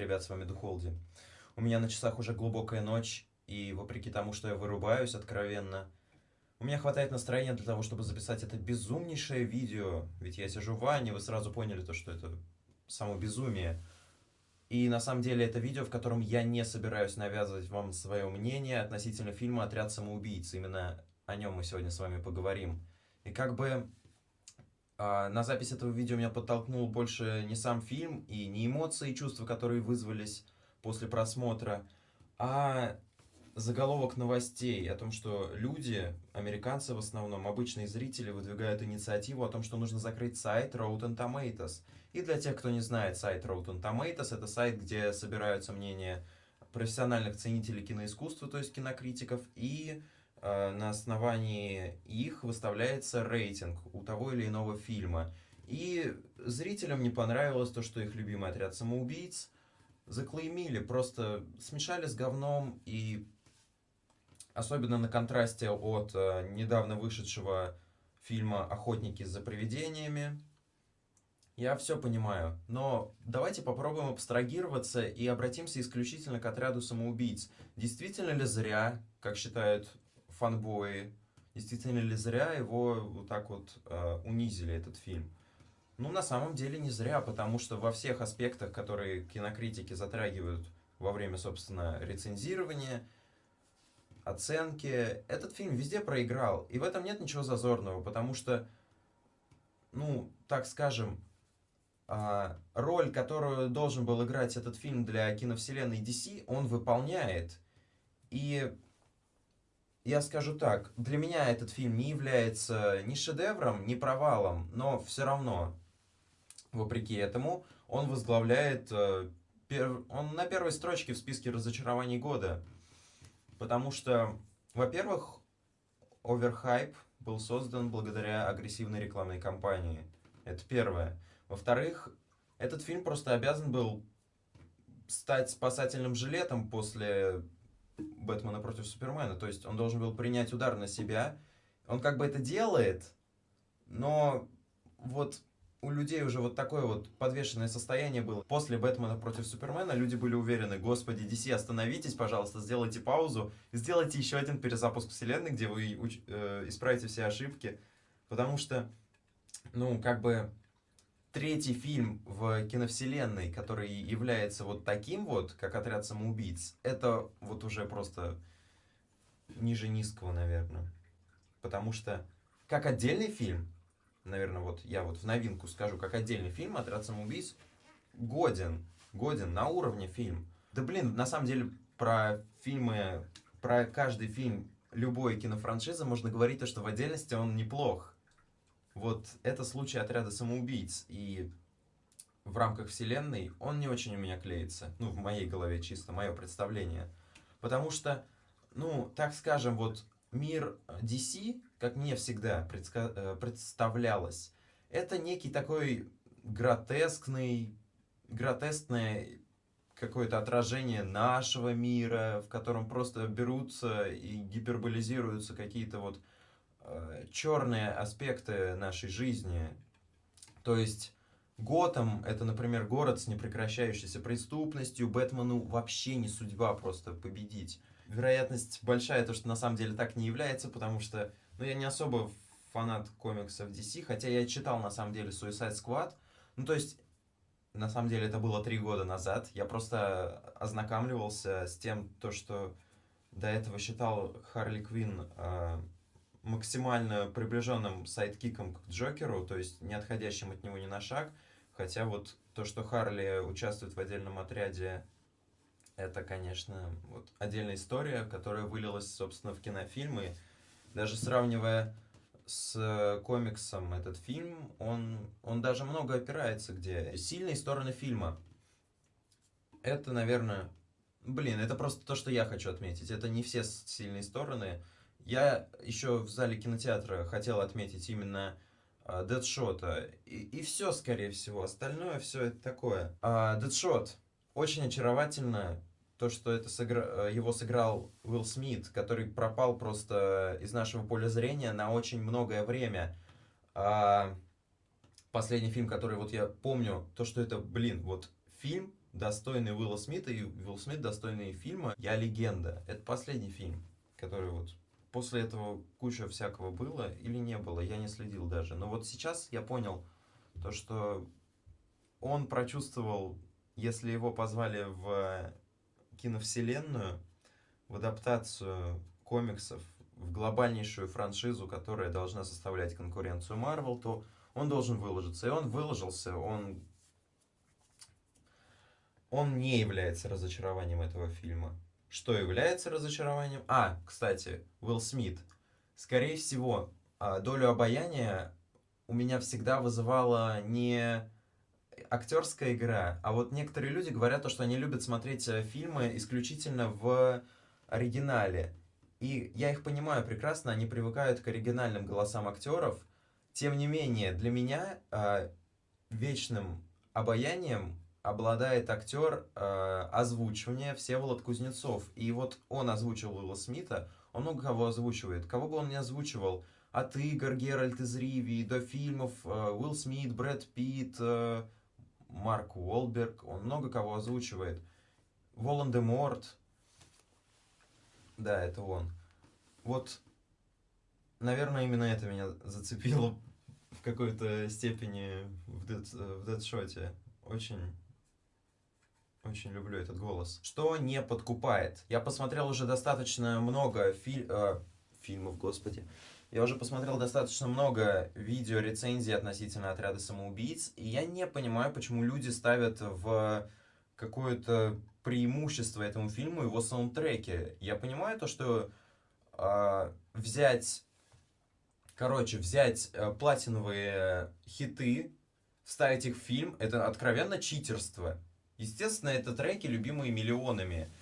ребят, с вами Духолди. У меня на часах уже глубокая ночь, и вопреки тому, что я вырубаюсь откровенно, у меня хватает настроения для того, чтобы записать это безумнейшее видео. Ведь я сижу в ванне, вы сразу поняли то, что это само безумие. И на самом деле это видео, в котором я не собираюсь навязывать вам свое мнение относительно фильма «Отряд самоубийц». Именно о нем мы сегодня с вами поговорим. И как бы на запись этого видео меня подтолкнул больше не сам фильм и не эмоции и чувства, которые вызвались после просмотра, а заголовок новостей о том, что люди, американцы в основном, обычные зрители, выдвигают инициативу о том, что нужно закрыть сайт Rotten Tomatoes. И для тех, кто не знает, сайт Rotten Tomatoes — это сайт, где собираются мнения профессиональных ценителей киноискусства, то есть кинокритиков, и на основании их выставляется рейтинг у того или иного фильма. И зрителям не понравилось то, что их любимый отряд самоубийц заклеймили, просто смешали с говном и особенно на контрасте от э, недавно вышедшего фильма «Охотники за привидениями». Я все понимаю, но давайте попробуем абстрагироваться и обратимся исключительно к отряду самоубийц. Действительно ли зря, как считают фанбои, действительно ли зря его вот так вот э, унизили, этот фильм? Ну, на самом деле не зря, потому что во всех аспектах, которые кинокритики затрагивают во время, собственно, рецензирования, оценки. Этот фильм везде проиграл, и в этом нет ничего зазорного, потому что, ну, так скажем, а, роль, которую должен был играть этот фильм для киновселенной DC, он выполняет. И я скажу так, для меня этот фильм не является ни шедевром, ни провалом, но все равно, вопреки этому, он возглавляет, э, он на первой строчке в списке разочарований года. Потому что, во-первых, оверхайп был создан благодаря агрессивной рекламной кампании. Это первое. Во-вторых, этот фильм просто обязан был стать спасательным жилетом после Бэтмена против Супермена. То есть он должен был принять удар на себя. Он как бы это делает, но вот у людей уже вот такое вот подвешенное состояние было. После Бэтмена против Супермена люди были уверены, господи, DC, остановитесь, пожалуйста, сделайте паузу, сделайте еще один перезапуск вселенной, где вы э, исправите все ошибки. Потому что, ну, как бы, третий фильм в киновселенной, который является вот таким вот, как «Отряд самоубийц», это вот уже просто ниже низкого, наверное. Потому что, как отдельный фильм, наверное, вот я вот в новинку скажу, как отдельный фильм «Отряд самоубийц» годен, годен, на уровне фильм. Да блин, на самом деле про фильмы, про каждый фильм любой кинофраншизы можно говорить то, что в отдельности он неплох. Вот это случай «Отряда самоубийц», и в рамках вселенной он не очень у меня клеится. Ну, в моей голове чисто, мое представление. Потому что, ну, так скажем, вот мир DC, как мне всегда э, представлялось, это некий такой гротескный, гротескное какое-то отражение нашего мира, в котором просто берутся и гиперболизируются какие-то вот э, черные аспекты нашей жизни. То есть Готэм — это, например, город с непрекращающейся преступностью, Бэтмену вообще не судьба просто победить вероятность большая, то, что на самом деле так не является, потому что, ну, я не особо фанат комиксов DC, хотя я читал, на самом деле, Suicide Squad. Ну, то есть, на самом деле, это было три года назад. Я просто ознакомливался с тем, то, что до этого считал Харли Квинн э, максимально приближенным сайдкиком к Джокеру, то есть не отходящим от него ни на шаг. Хотя вот то, что Харли участвует в отдельном отряде это, конечно, вот отдельная история, которая вылилась, собственно, в кинофильмы. Даже сравнивая с э, комиксом этот фильм, он, он даже много опирается где. Сильные стороны фильма. Это, наверное... Блин, это просто то, что я хочу отметить. Это не все сильные стороны. Я еще в зале кинотеатра хотел отметить именно uh, Дэдшота. И, и все, скорее всего. Остальное все это такое. Uh, Дэдшот. Очень очаровательно то, что это сыгра... Э, его сыграл Уилл Смит, который пропал просто из нашего поля зрения на очень многое время. А... Последний фильм, который вот я помню, то, что это, блин, вот фильм достойный Уилла Смита, и Уилл Смит достойный фильма «Я легенда». Это последний фильм, который вот после этого куча всякого было или не было, я не следил даже. Но вот сейчас я понял то, что он прочувствовал, если его позвали в киновселенную, в адаптацию комиксов, в глобальнейшую франшизу, которая должна составлять конкуренцию Марвел, то он должен выложиться. И он выложился, он, он не является разочарованием этого фильма. Что является разочарованием? А, кстати, Уилл Смит. Скорее всего, а, долю обаяния у меня всегда вызывала не актерская игра, а вот некоторые люди говорят, то, что они любят смотреть э, фильмы исключительно в оригинале. И я их понимаю прекрасно, они привыкают к оригинальным голосам актеров. Тем не менее, для меня э, вечным обаянием обладает актер э, озвучивания Всеволод Кузнецов. И вот он озвучил Уилла Смита, он много кого озвучивает. Кого бы он ни озвучивал, от игр Геральт из Ривии до фильмов э, Уилл Смит, Брэд Питт, э, Марк Уолберг, он много кого озвучивает. Волан-де-Морт, да, это он. Вот, наверное, именно это меня зацепило в какой-то степени в, дед, в Дедшоте. Очень, очень люблю этот голос. Что не подкупает? Я посмотрел уже достаточно много филь, э, фильмов, господи. Я уже посмотрел достаточно много видео, рецензий относительно отряда самоубийц, и я не понимаю, почему люди ставят в какое-то преимущество этому фильму его саундтреки. Я понимаю то, что э, взять, короче, взять э, платиновые хиты, вставить их в фильм, это откровенно читерство. Естественно, это треки, любимые миллионами.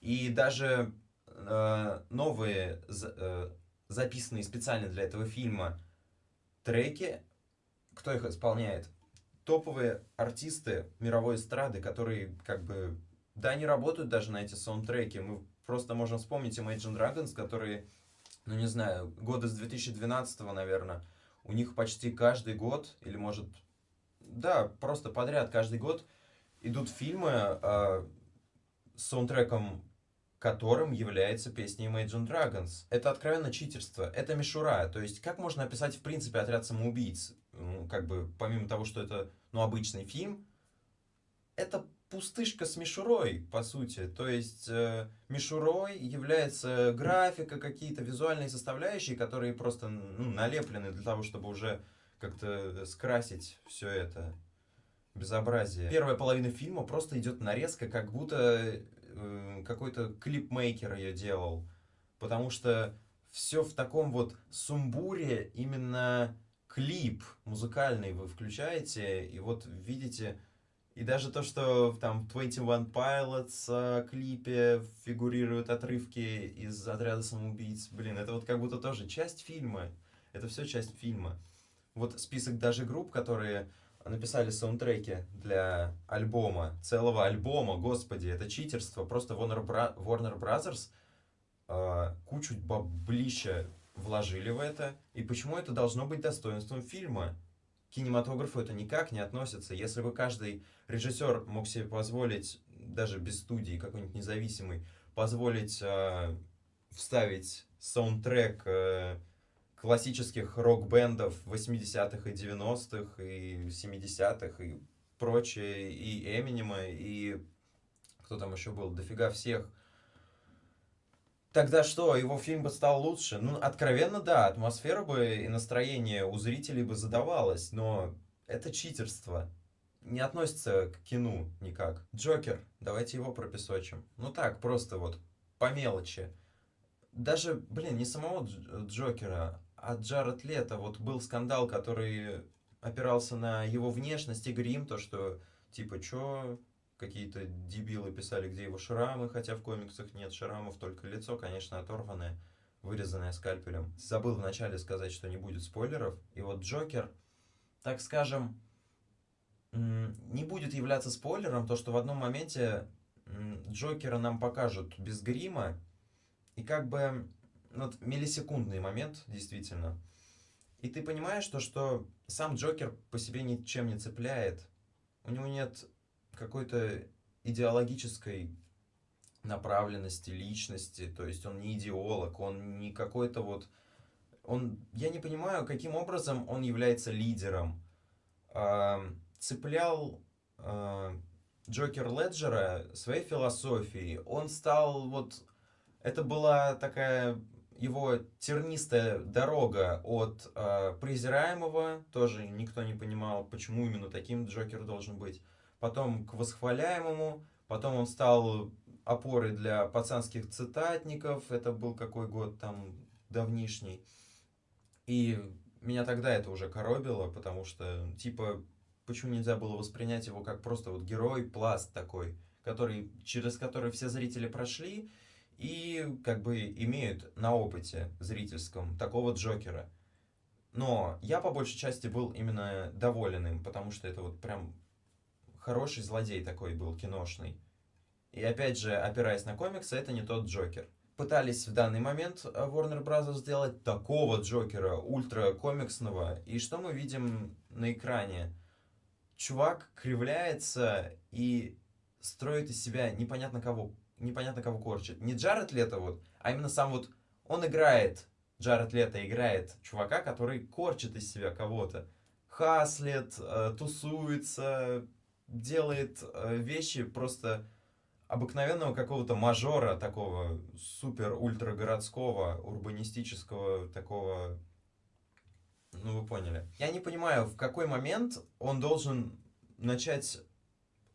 И даже э, новые, э, записанные специально для этого фильма треки, кто их исполняет? Топовые артисты мировой эстрады, которые как бы да, они работают даже на эти саундтреки. Мы просто можем вспомнить Imagine Dragons, которые, ну не знаю, года с 2012, наверное, у них почти каждый год, или может, да, просто подряд каждый год идут фильмы э, саундтреком которым является песня Imagine Dragons. Это откровенно читерство, это мишура. То есть, как можно описать, в принципе, отряд самоубийц? Ну, как бы, помимо того, что это, ну, обычный фильм, это пустышка с мишурой, по сути. То есть э, мишурой является графика, какие-то визуальные составляющие, которые просто ну, налеплены для того, чтобы уже как-то скрасить все это безобразие. Первая половина фильма просто идет нарезка, как будто э, какой-то клипмейкер ее делал. Потому что все в таком вот сумбуре, именно клип музыкальный вы включаете, и вот видите и даже то, что там в 21 Pilots клипе фигурируют отрывки из «Отряда самоубийц», блин, это вот как будто тоже часть фильма. Это все часть фильма. Вот список даже групп, которые написали саундтреки для альбома, целого альбома, господи, это читерство. Просто Warner, Bra Warner Brothers э, кучу баблища вложили в это. И почему это должно быть достоинством фильма? кинематографу это никак не относится. Если бы каждый режиссер мог себе позволить, даже без студии какой-нибудь независимый, позволить э, вставить саундтрек э, классических рок-бендов 80-х и 90-х и 70-х и прочее, и Эминема, и кто там еще был, дофига всех Тогда что, его фильм бы стал лучше? Ну, откровенно, да, атмосфера бы и настроение у зрителей бы задавалось, но это читерство. Не относится к кино никак. Джокер, давайте его пропесочим. Ну так, просто вот, по мелочи. Даже, блин, не самого Джокера, а Джаред Лето. Вот был скандал, который опирался на его внешность и грим, то, что, типа, чё, какие-то дебилы писали, где его шрамы, хотя в комиксах нет шрамов, только лицо, конечно, оторванное, вырезанное скальпелем. Забыл вначале сказать, что не будет спойлеров. И вот Джокер, так скажем, не будет являться спойлером, то, что в одном моменте Джокера нам покажут без грима, и как бы, вот миллисекундный момент, действительно. И ты понимаешь, то, что сам Джокер по себе ничем не цепляет. У него нет какой-то идеологической направленности, личности, то есть он не идеолог, он не какой-то вот... Он, я не понимаю, каким образом он является лидером. Э, цеплял э, Джокер Леджера своей философией. Он стал вот... Это была такая его тернистая дорога от э, презираемого, тоже никто не понимал, почему именно таким Джокер должен быть, потом к восхваляемому, потом он стал опорой для пацанских цитатников, это был какой год там давнишний, и меня тогда это уже коробило, потому что, типа, почему нельзя было воспринять его как просто вот герой, пласт такой, который, через который все зрители прошли, и как бы имеют на опыте зрительском такого Джокера. Но я по большей части был именно доволен им, потому что это вот прям хороший злодей такой был, киношный. И опять же, опираясь на комиксы, это не тот Джокер. Пытались в данный момент э, Warner Bros. сделать такого Джокера, ультра комиксного. И что мы видим на экране? Чувак кривляется и строит из себя непонятно кого непонятно кого корчит. Не Джаред Лето вот, а именно сам вот, он играет, Джаред Лето играет чувака, который корчит из себя кого-то. Хаслет, э, тусуется, делает э, вещи просто обыкновенного какого-то мажора, такого супер-ультра городского, урбанистического, такого, ну вы поняли. Я не понимаю, в какой момент он должен начать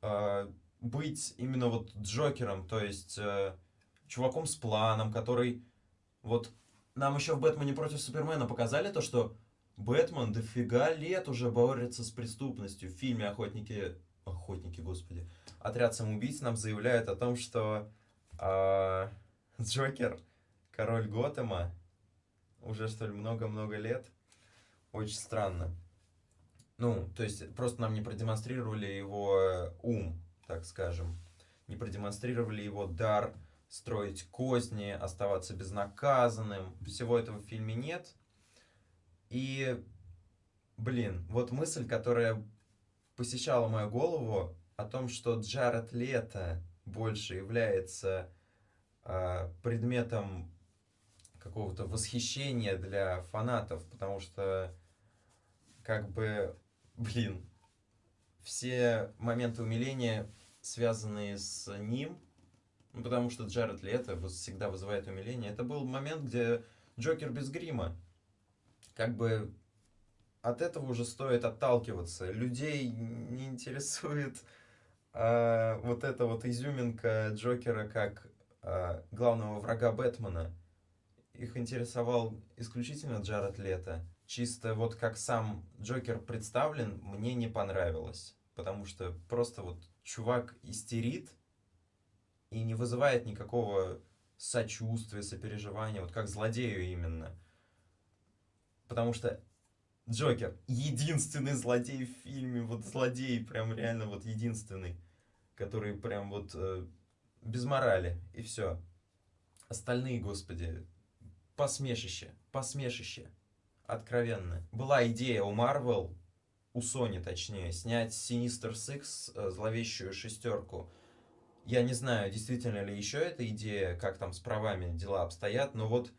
э, быть именно вот Джокером, то есть э, чуваком с планом, который вот нам еще в Бэтмене против Супермена показали то, что Бэтмен дофига лет уже борется с преступностью. В фильме «Охотники...» Охотники, господи. Отряд самоубийц нам заявляет о том, что э, Джокер, король Готэма, уже, что ли, много-много лет. Очень странно. Ну, то есть, просто нам не продемонстрировали его ум так скажем, не продемонстрировали его дар строить козни, оставаться безнаказанным. Всего этого в фильме нет. И, блин, вот мысль, которая посещала мою голову о том, что Джаред Лето больше является э, предметом какого-то восхищения для фанатов, потому что, как бы, блин, все моменты умиления, связанные с ним, ну, потому что Джаред Лето всегда вызывает умиление, это был момент, где Джокер без грима. Как бы от этого уже стоит отталкиваться. Людей не интересует а, вот эта вот изюминка Джокера как а, главного врага Бэтмена. Их интересовал исключительно Джаред Лето чисто вот как сам Джокер представлен, мне не понравилось. Потому что просто вот чувак истерит и не вызывает никакого сочувствия, сопереживания, вот как злодею именно. Потому что Джокер единственный злодей в фильме, вот злодей прям реально вот единственный, который прям вот э, без морали, и все. Остальные, господи, посмешище, посмешище откровенно. Была идея у Marvel, у Sony точнее, снять Sinister Six, э, зловещую шестерку. Я не знаю, действительно ли еще эта идея, как там с правами дела обстоят, но вот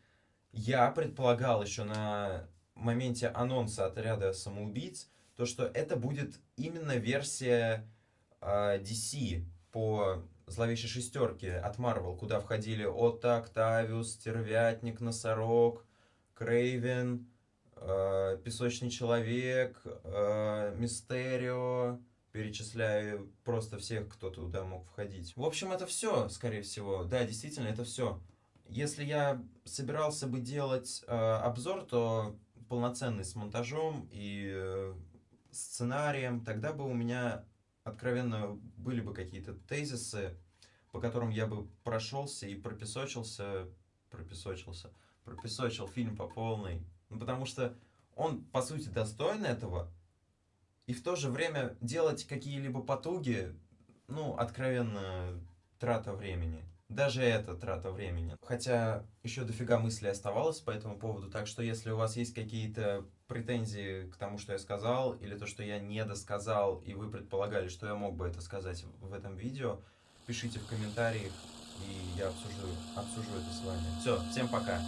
я предполагал еще на моменте анонса отряда самоубийц, то, что это будет именно версия э, DC по зловещей шестерке от Marvel, куда входили Отто, Октавиус, Стервятник, Носорог, Крейвен, э, Песочный человек, э, Мистерио, перечисляю просто всех, кто туда мог входить. В общем, это все, скорее всего. Да, действительно, это все. Если я собирался бы делать э, обзор, то полноценный с монтажом и э, сценарием, тогда бы у меня откровенно были бы какие-то тезисы, по которым я бы прошелся и пропесочился, пропесочился, пропесочил фильм по полной, ну, потому что он, по сути, достоин этого. И в то же время делать какие-либо потуги, ну, откровенно, трата времени. Даже это трата времени. Хотя еще дофига мыслей оставалось по этому поводу. Так что если у вас есть какие-то претензии к тому, что я сказал, или то, что я не досказал, и вы предполагали, что я мог бы это сказать в этом видео, пишите в комментариях, и я обсужу, обсужу это с вами. Все, всем пока.